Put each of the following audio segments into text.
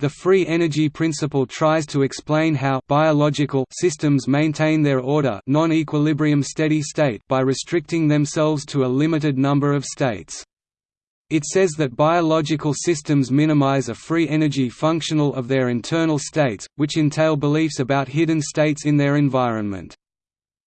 The free energy principle tries to explain how biological systems maintain their order non-equilibrium steady state by restricting themselves to a limited number of states. It says that biological systems minimize a free energy functional of their internal states, which entail beliefs about hidden states in their environment.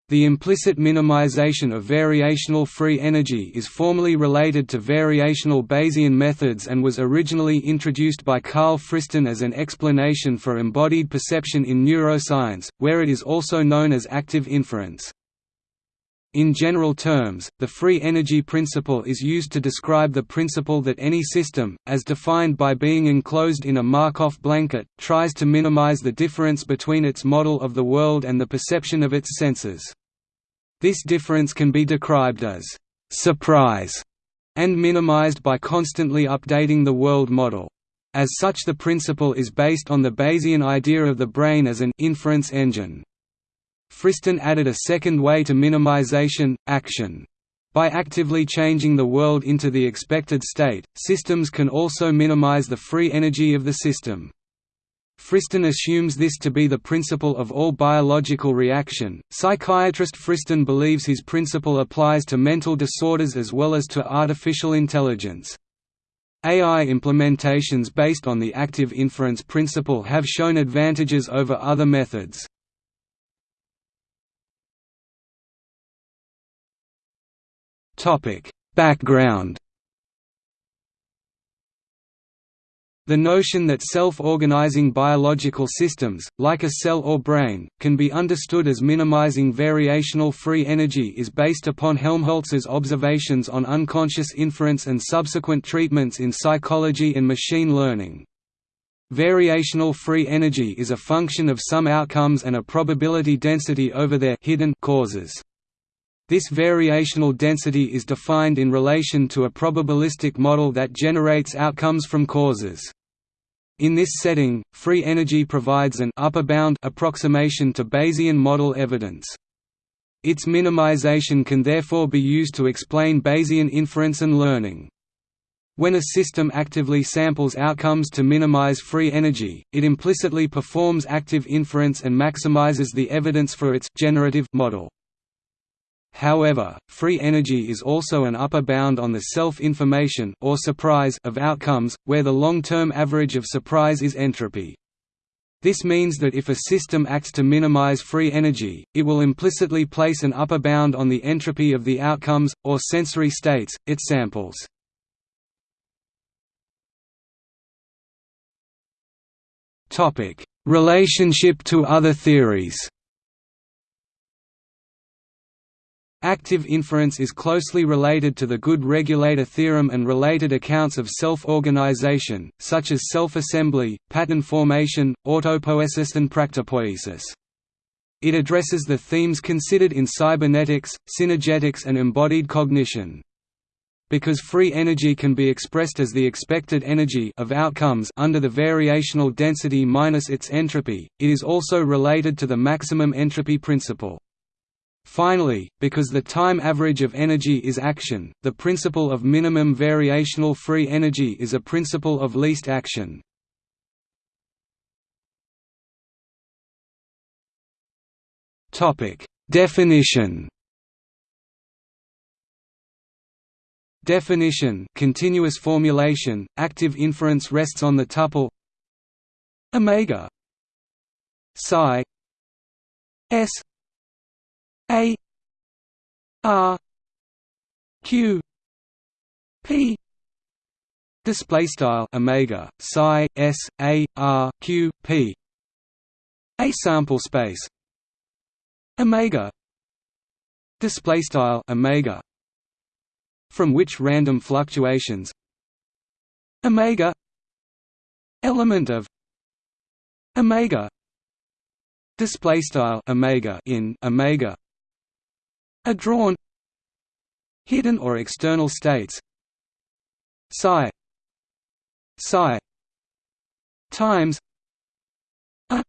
The implicit minimization of variational free energy is formally related to variational Bayesian methods and was originally introduced by Karl Friston as an explanation for embodied perception in neuroscience, where it is also known as active inference. In general terms, the free energy principle is used to describe the principle that any system, as defined by being enclosed in a Markov blanket, tries to minimize the difference between its model of the world and the perception of its senses. This difference can be described as «surprise» and minimized by constantly updating the world model. As such the principle is based on the Bayesian idea of the brain as an «inference engine». Friston added a second way to minimization, action. By actively changing the world into the expected state, systems can also minimize the free energy of the system. Friston assumes this to be the principle of all biological reaction. Psychiatrist Friston believes his principle applies to mental disorders as well as to artificial intelligence. AI implementations based on the active inference principle have shown advantages over other methods. Topic: Background. The notion that self-organizing biological systems, like a cell or brain, can be understood as minimizing variational free energy is based upon Helmholtz's observations on unconscious inference and subsequent treatments in psychology and machine learning. Variational free energy is a function of some outcomes and a probability density over their hidden causes. This variational density is defined in relation to a probabilistic model that generates outcomes from causes. In this setting, free energy provides an upper bound approximation to Bayesian model evidence. Its minimization can therefore be used to explain Bayesian inference and learning. When a system actively samples outcomes to minimize free energy, it implicitly performs active inference and maximizes the evidence for its generative model. However, free energy is also an upper bound on the self-information or surprise of outcomes, where the long-term average of surprise is entropy. This means that if a system acts to minimize free energy, it will implicitly place an upper bound on the entropy of the outcomes, or sensory states, it samples. Relationship to other theories Active inference is closely related to the good regulator theorem and related accounts of self-organization, such as self-assembly, pattern formation, autopoiesis and practopoiesis. It addresses the themes considered in cybernetics, synergetics and embodied cognition. Because free energy can be expressed as the expected energy of outcomes under the variational density minus its entropy, it is also related to the maximum entropy principle. Finally, because the time average of energy is action, the principle of minimum variational free energy is a principle of least action. Definition Definition continuous formulation, active inference rests on the tuple omega psi s a R Q P. Display style omega psi s a r q p. A sample space. Omega. Display style omega. From which random fluctuations? Omega. Element of omega. Display style omega in omega are drawn hidden or external states psi psi times a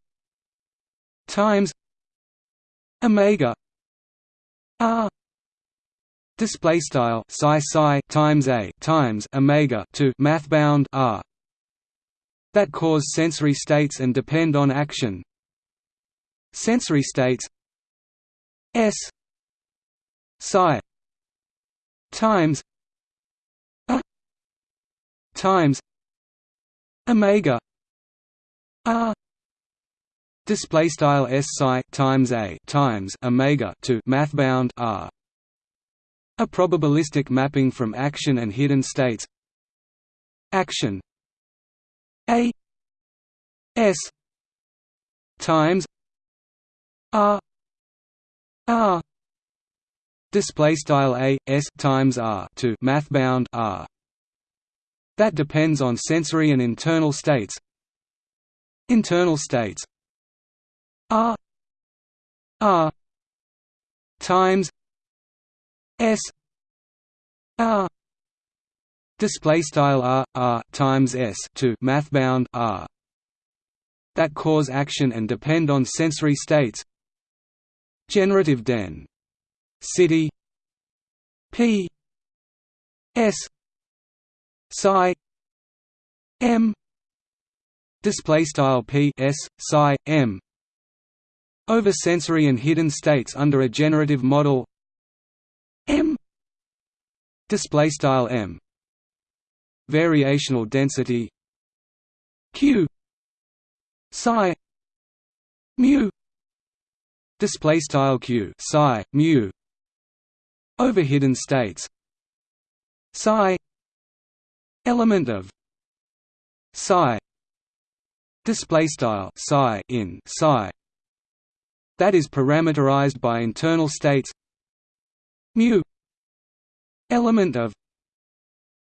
times omega r display style psi psi times a times omega to math bound r that cause sensory states and depend on action. Sensory states s psi times a times omega r display style s psi times a times omega to mathbound r. A probabilistic mapping from action and hidden states. Action. A s times r r display style a s times r to mathbound r. That depends on sensory and internal states. Internal states r r times s r. Display style r r times s to math bound r. That cause action and depend on sensory states. Generative den city. P. S. Psi. M. Display style p. S. Psi. M. Over sensory and hidden states under a generative model. M. Display style m. Variational density. Q. Psi. Mu. Display style q. Psi. Mu over hidden states. Psi element of psi display style psi in psi that is parameterized by internal states. Mu element of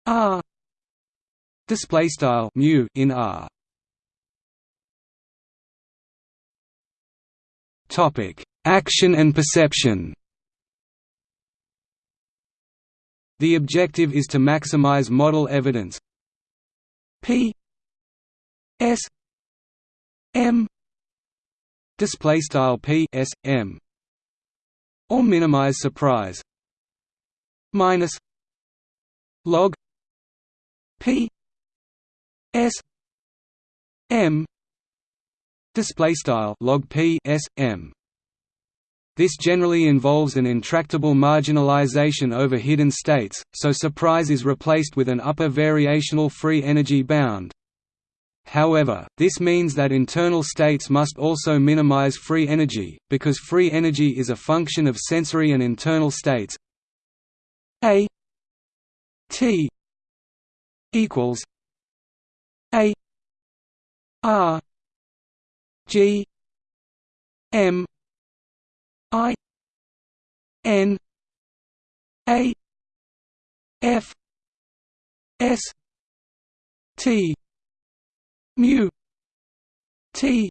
r display style mu in r. Topic action and perception the objective is to maximize model evidence. P s m display style p s m or minimize surprise minus log p s m display style log p s m this generally involves an intractable marginalization over hidden states, so surprise is replaced with an upper variational free energy bound. However, this means that internal states must also minimize free energy, because free energy is a function of sensory and internal states a t equals a r g m i n a f s t mu t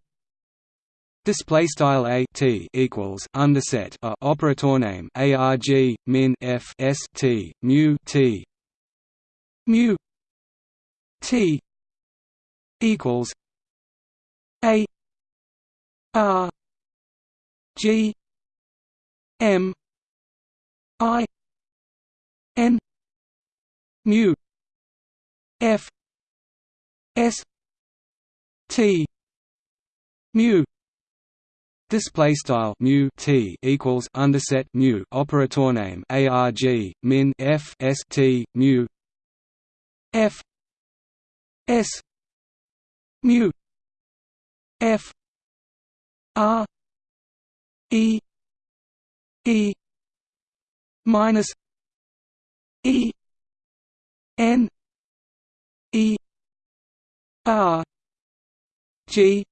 Display style a t equals underset a operator name arg min f s t mu t. mu t equals a r g m i n mu f s T mu display style mu t equals underset mu operator name arg min f s t mu f s mu f r e e minus e n e r G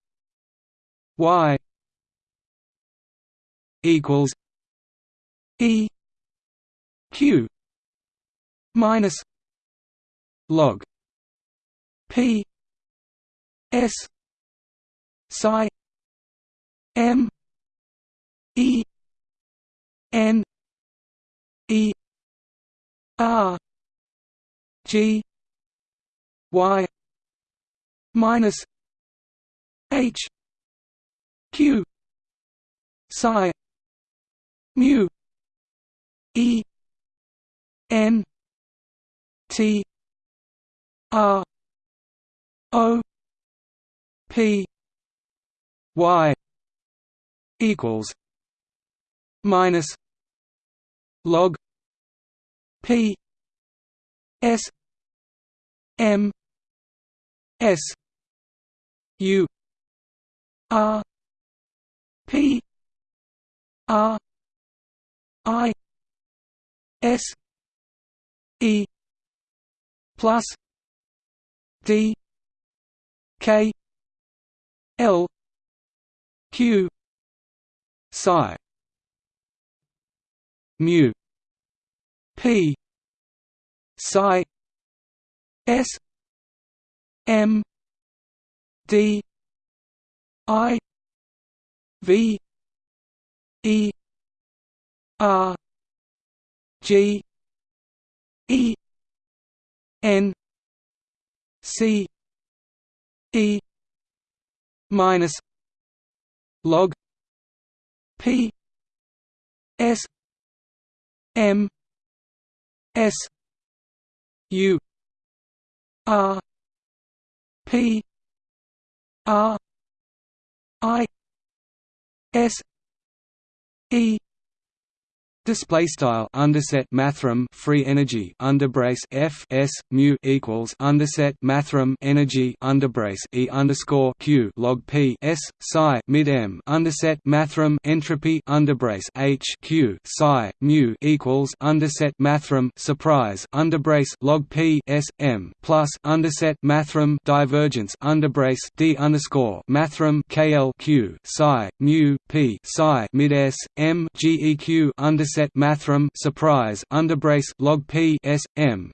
Y equals E Q minus log P S psi M E N E R G Y minus H Q psi mu E N T R O P Y equals minus log P S M S U R P R I S E plus D K L Q psi mu P psi S M D I V E R G E N C E minus log P S M S U R P R I S E Display style underset mathrm free energy underbrace f s mu equals underset mathrm energy underbrace e underscore q log p s psi mid m underset mathrm entropy underbrace h q psi mu equals underset mathrm surprise underbrace log p s m plus underset mathrm divergence underbrace d underscore mathrm kl q psi mu p psi mid s m geq underset set mathrm surprise underbrace log p s m.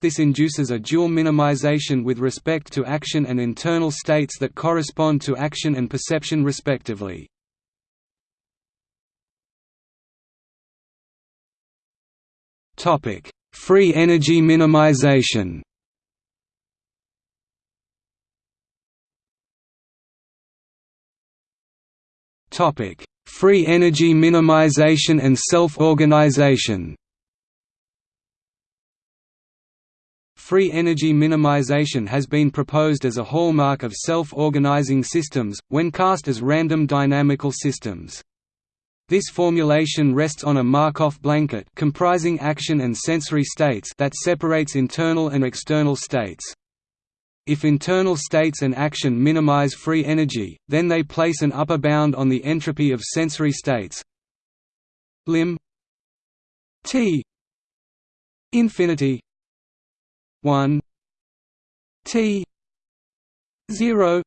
This induces a dual minimization with respect to action and internal states that correspond to action and perception respectively. Topic: Free energy minimization. Topic: Free energy minimization and self-organization Free energy minimization has been proposed as a hallmark of self-organizing systems, when cast as random dynamical systems. This formulation rests on a Markov blanket comprising action and sensory states that separates internal and external states. If internal states and action minimize free energy, then they place an upper bound on the entropy of sensory states. Lim. T. Infinity. 1 T. 0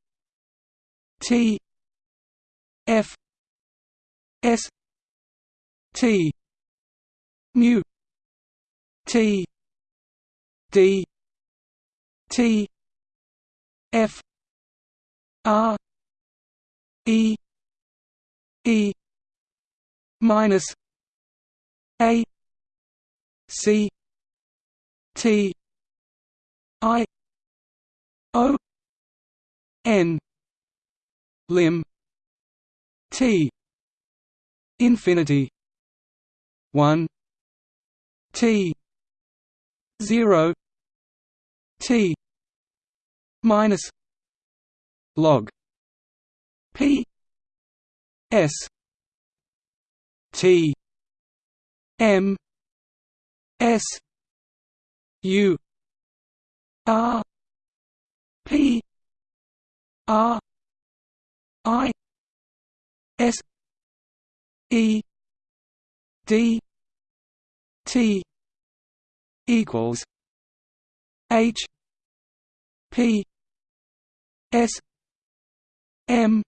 T. F. S. T. Mu. T. D. T F R E E minus A C T I O N lim T infinity one T zero T minus log P S T M S U R P R I S E D T equals H P S M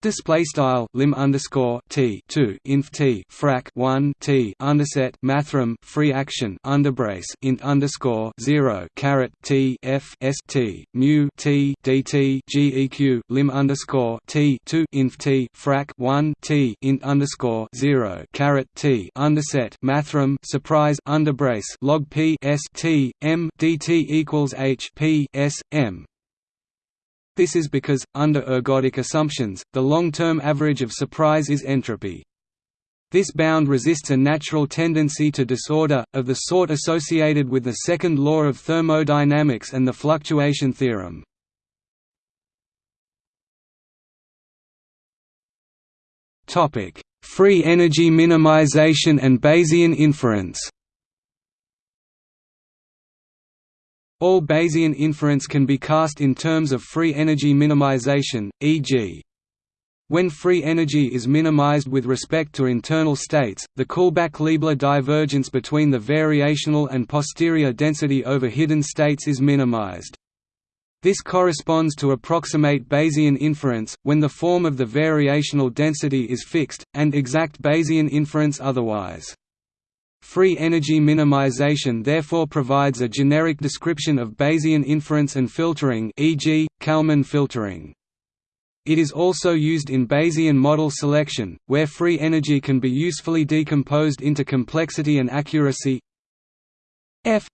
Display style lim underscore t two inf t frac one t underset mathrm free action underbrace int underscore zero caret t f s t mu t dt geq lim underscore t two inf t frac one t int underscore zero caret t underset mathrm surprise underbrace log p s t m dt equals h p s m this is because, under ergodic assumptions, the long-term average of surprise is entropy. This bound resists a natural tendency to disorder, of the sort associated with the second law of thermodynamics and the fluctuation theorem. Free energy minimization and Bayesian inference All Bayesian inference can be cast in terms of free energy minimization, e.g. When free energy is minimized with respect to internal states, the Kullback-Leibler divergence between the variational and posterior density over hidden states is minimized. This corresponds to approximate Bayesian inference, when the form of the variational density is fixed, and exact Bayesian inference otherwise. Free energy minimization therefore provides a generic description of Bayesian inference and filtering e.g., Kalman filtering. It is also used in Bayesian model selection, where free energy can be usefully decomposed into complexity and accuracy f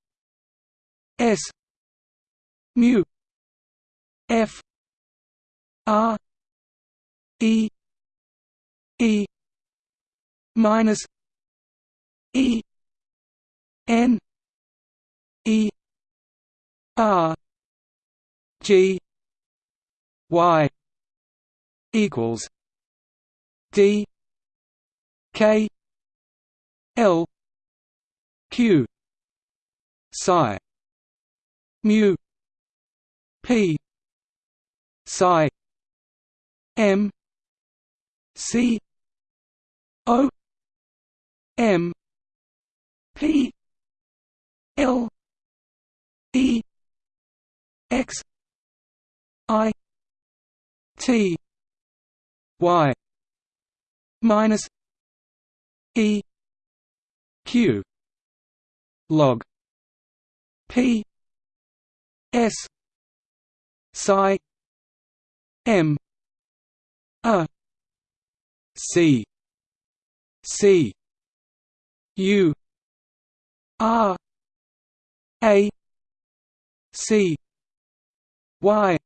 s mu f r e e minus e n e r g y equals D K L Q psi mu P psi M C O M P L E X I T y minus e q log p s psi m a c c u r a c y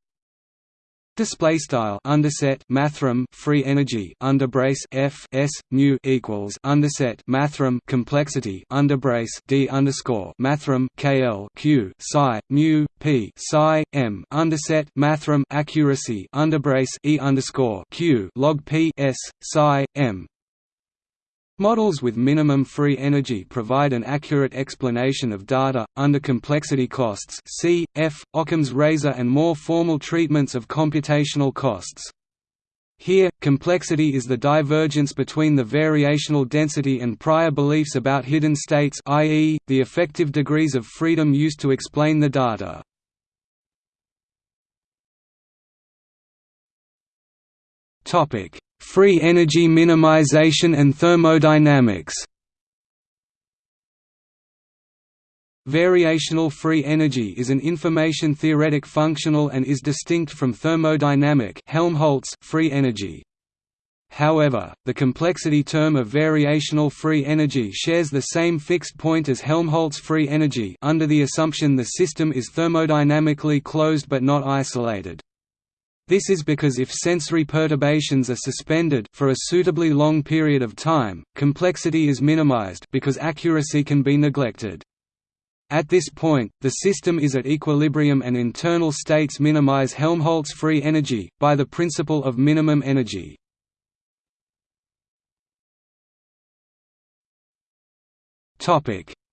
Display style underset mathrm free energy under brace f s mu equals underset mathrm complexity under brace d underscore mathrm kl q psi mu p psi m underset mathrm accuracy under brace e underscore q log p s psi m Models with minimum free energy provide an accurate explanation of data, under complexity costs c. f. Occam's razor and more formal treatments of computational costs. Here, complexity is the divergence between the variational density and prior beliefs about hidden states i.e., the effective degrees of freedom used to explain the data. Topic: Free energy minimization and thermodynamics Variational free energy is an information-theoretic functional and is distinct from thermodynamic Helmholtz free energy. However, the complexity term of variational free energy shares the same fixed point as Helmholtz free energy under the assumption the system is thermodynamically closed but not isolated. This is because if sensory perturbations are suspended for a suitably long period of time, complexity is minimized because accuracy can be neglected. At this point, the system is at equilibrium and internal states minimize Helmholtz free energy, by the principle of minimum energy.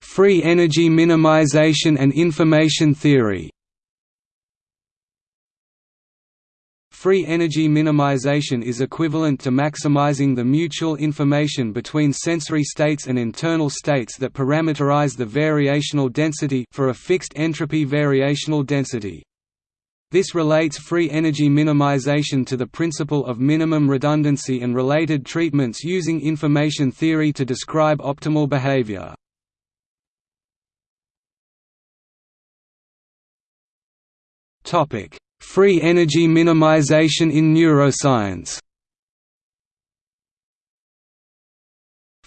Free energy minimization and information theory Free energy minimization is equivalent to maximizing the mutual information between sensory states and internal states that parameterize the variational density for a fixed entropy variational density. This relates free energy minimization to the principle of minimum redundancy and related treatments using information theory to describe optimal behavior. Topic: Free energy minimization in neuroscience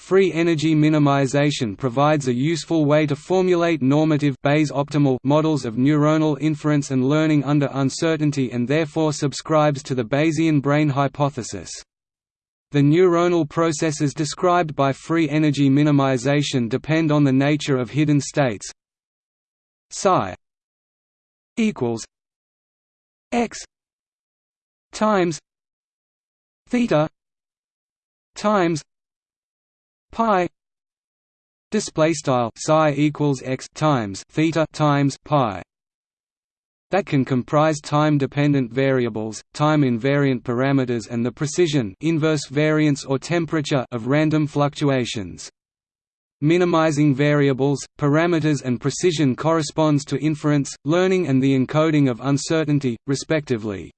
Free energy minimization provides a useful way to formulate normative Bayes optimal models of neuronal inference and learning under uncertainty and therefore subscribes to the Bayesian brain hypothesis. The neuronal processes described by free energy minimization depend on the nature of hidden states. Psi equals x times theta times pi display style psi equals x times theta times pi that can comprise time-dependent variables, time-invariant parameters and the precision inverse variance or temperature of random fluctuations. Minimizing variables, parameters and precision corresponds to inference, learning and the encoding of uncertainty, respectively.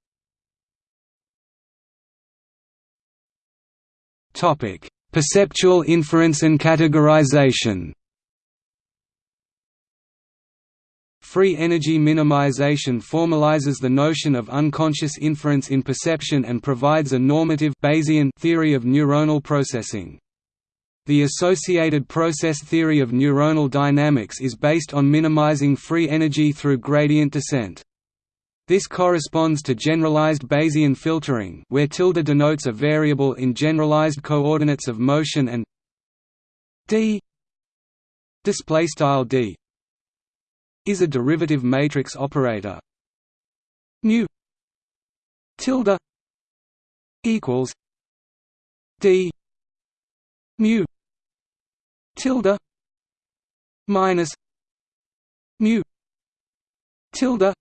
Perceptual inference and categorization Free energy minimization formalizes the notion of unconscious inference in perception and provides a normative Bayesian theory of neuronal processing. The associated process theory of neuronal dynamics is based on minimizing free energy through gradient descent. This corresponds to generalized Bayesian filtering where tilde denotes a variable in generalized coordinates of motion and d d is a derivative matrix operator mu tilde equals d mu tilde minus mu tilde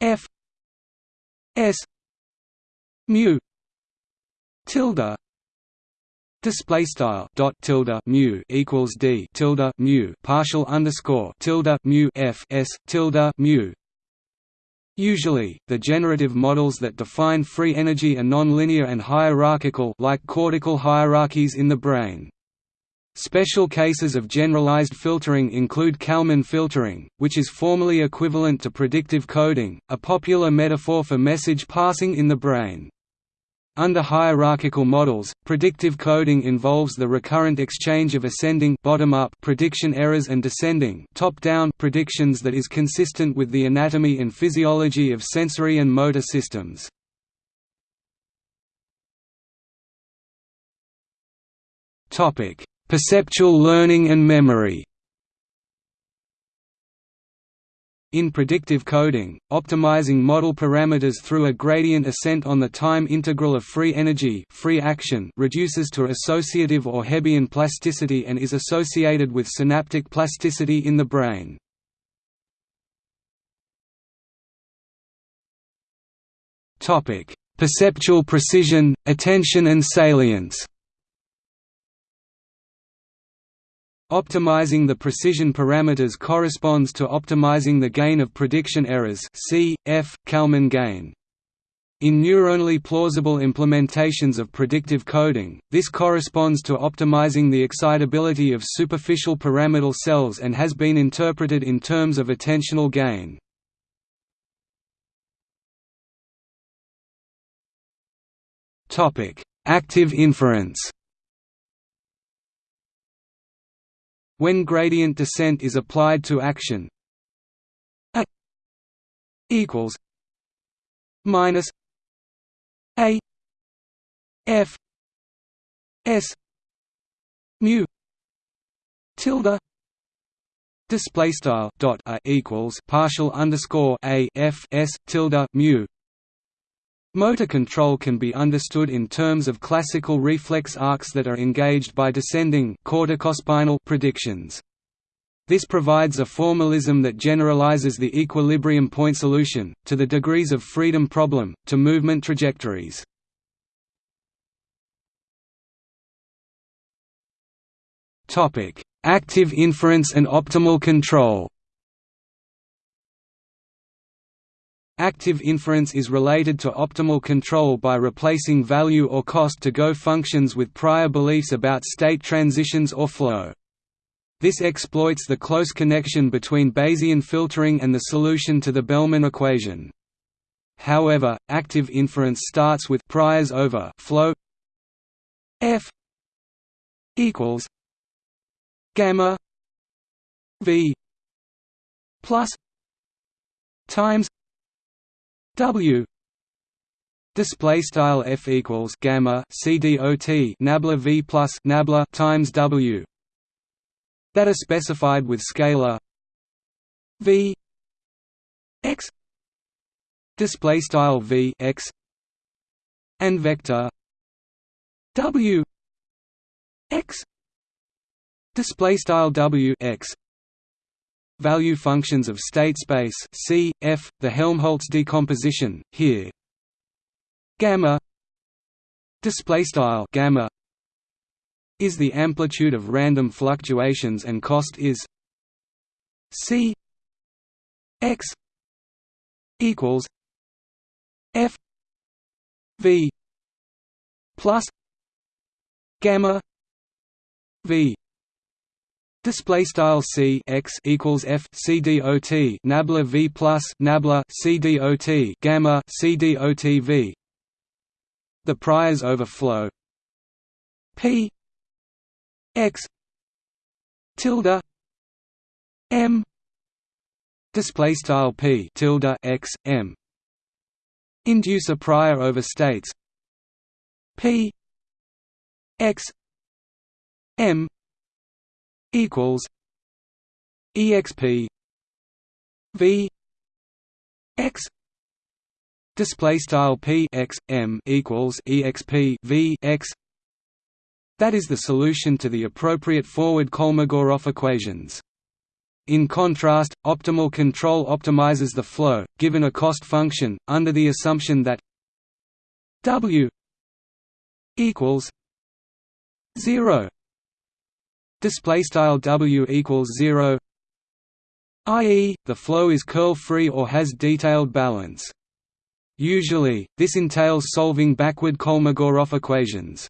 f s mu tilde Display style dot tilde mu equals d tilde mu partial underscore tilde mu f s tilde mu. Usually, the generative models that define free energy are nonlinear and hierarchical, like cortical hierarchies in the brain. Special cases of generalized filtering include Kalman filtering, which is formally equivalent to predictive coding, a popular metaphor for message passing in the brain. Under hierarchical models, predictive coding involves the recurrent exchange of ascending bottom-up prediction errors and descending top-down predictions that is consistent with the anatomy and physiology of sensory and motor systems. Perceptual learning and memory In predictive coding, optimizing model parameters through a gradient ascent on the time integral of free energy free action reduces to associative or Hebbian plasticity and is associated with synaptic plasticity in the brain. Perceptual precision, attention and salience Optimizing the precision parameters corresponds to optimizing the gain of prediction errors C, F, Kalman gain. In neuronally plausible implementations of predictive coding, this corresponds to optimizing the excitability of superficial pyramidal cells and has been interpreted in terms of attentional gain. Active inference When gradient descent is applied to action A equals minus A F S mu tilde display style dot a equals partial underscore a f s tilde mu Motor control can be understood in terms of classical reflex arcs that are engaged by descending corticospinal predictions. This provides a formalism that generalizes the equilibrium point solution, to the degrees of freedom problem, to movement trajectories. Active inference and optimal control Active inference is related to optimal control by replacing value or cost to go functions with prior beliefs about state transitions or flow. This exploits the close connection between Bayesian filtering and the solution to the Bellman equation. However, active inference starts with priors over flow f equals gamma v plus times W. Display style f equals gamma c dot nabla v plus nabla times W. That are specified with scalar v x. Display style v x. And vector W x. Display style W x value functions of state space C F the Helmholtz decomposition here. Gamma display style gamma is the amplitude of random fluctuations and cost is C x equals F V plus gamma V Display style c x equals f c dot nabla v plus nabla c d o t gamma c d o t v. The priors overflow. P x tilde m. Display style p tilde x m. Induce a prior over states p x m equals exp v x display style p x m equals exp v x. That is the solution to the appropriate forward Kolmogorov equations. In contrast, optimal control optimizes the flow, given a cost function, under the assumption that W equals zero display style W equals zero i.e., the flow is curl-free or has detailed balance. Usually, this entails solving backward Kolmogorov equations.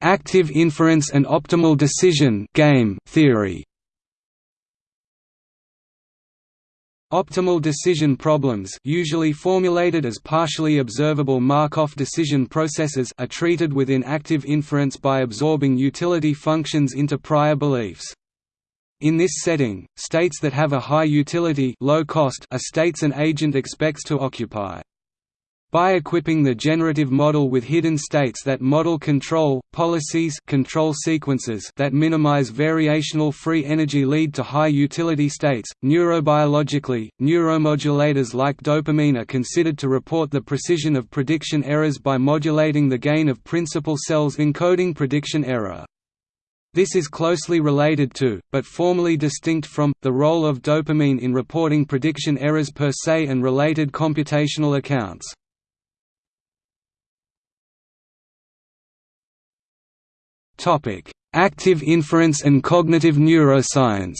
Active inference and optimal decision game theory. Optimal decision problems usually formulated as partially observable Markov decision processes are treated within active inference by absorbing utility functions into prior beliefs. In this setting, states that have a high utility low cost are states an agent expects to occupy. By equipping the generative model with hidden states that model control, policies control sequences that minimize variational free energy lead to high utility states. Neurobiologically, neuromodulators like dopamine are considered to report the precision of prediction errors by modulating the gain of principal cells encoding prediction error. This is closely related to, but formally distinct from, the role of dopamine in reporting prediction errors per se and related computational accounts. Active inference and cognitive neuroscience.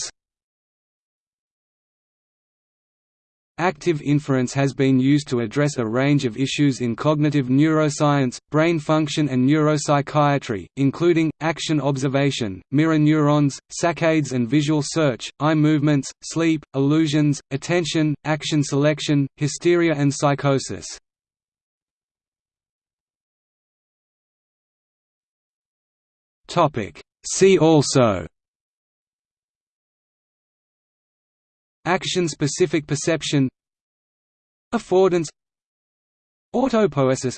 Active inference has been used to address a range of issues in cognitive neuroscience, brain function and neuropsychiatry, including, action observation, mirror neurons, saccades and visual search, eye movements, sleep, illusions, attention, action selection, hysteria and psychosis. Topic. See also Action-specific perception Affordance Autopoiesis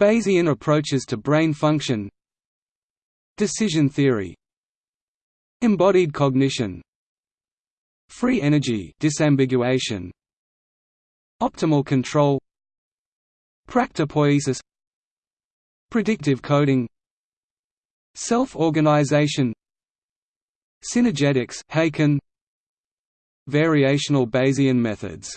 Bayesian approaches to brain function Decision theory Embodied cognition Free energy disambiguation Optimal control Practopoiesis Predictive coding Self-organization Synergetics Haken Variational Bayesian methods